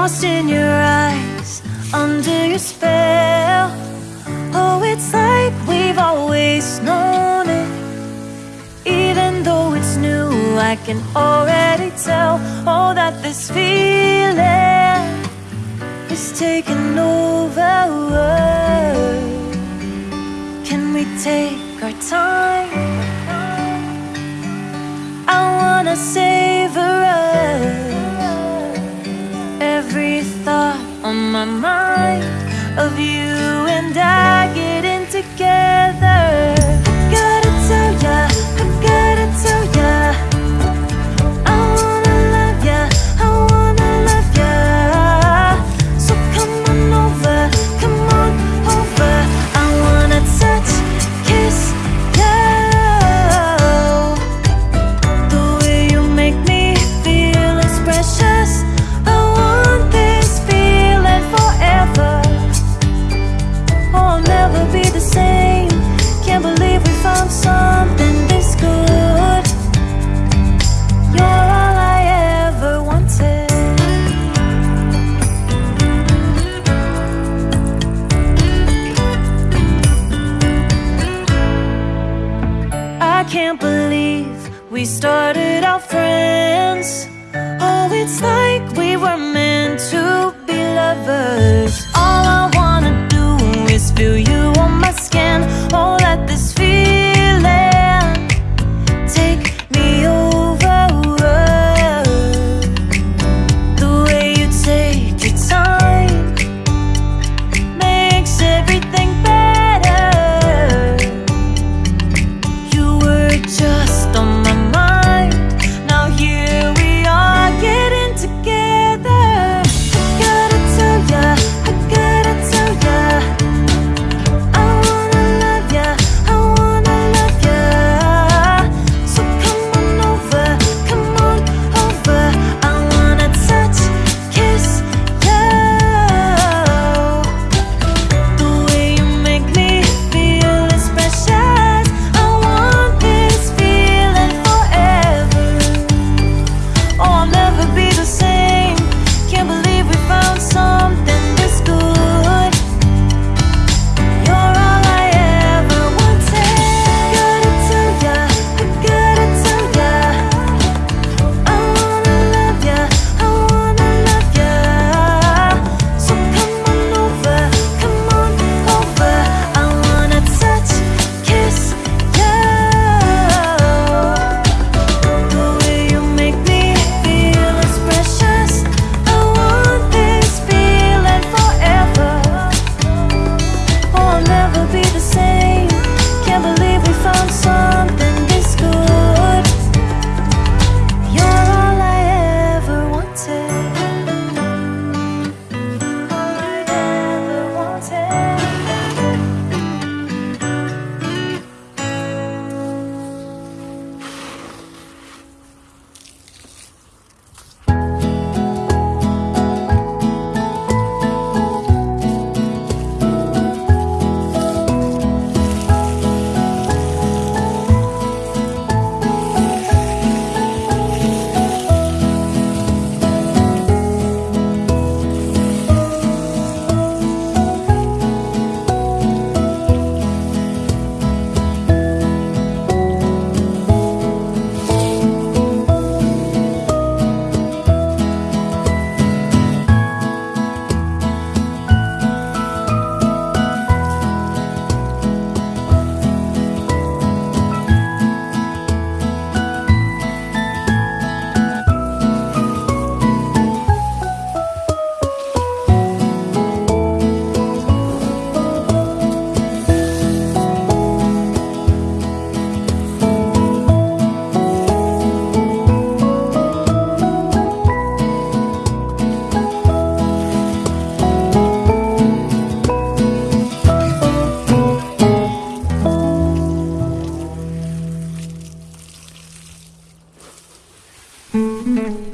lost in your eyes, under your spell. Oh, it's like we've always known it. Even though it's new, I can already tell. Oh, that this feeling is taking over. Can we take our time? I wanna savor us. On my mind of you and I getting together. we started out friends. Oh, it's like we were meant to be lovers. All I wanna do is feel you on my skin. Mm-hmm.